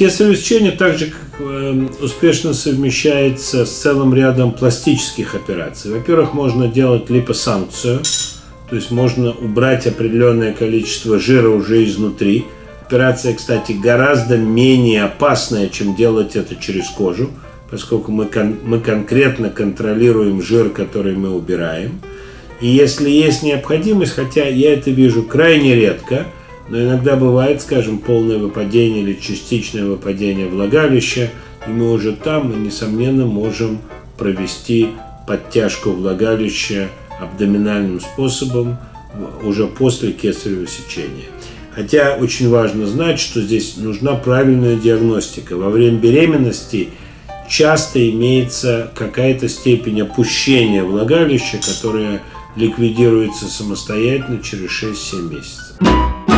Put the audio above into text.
Кесарево сечение также как, э, успешно совмещается с целым рядом пластических операций. Во-первых, можно делать липосанкцию, то есть можно убрать определенное количество жира уже изнутри. Операция, кстати, гораздо менее опасная, чем делать это через кожу, поскольку мы, кон мы конкретно контролируем жир, который мы убираем. И если есть необходимость, хотя я это вижу крайне редко – но иногда бывает, скажем, полное выпадение или частичное выпадение влагалища, и мы уже там, мы, несомненно, можем провести подтяжку влагалища абдоминальным способом уже после кесарево сечения. Хотя очень важно знать, что здесь нужна правильная диагностика. Во время беременности часто имеется какая-то степень опущения влагалища, которая ликвидируется самостоятельно через 6-7 месяцев.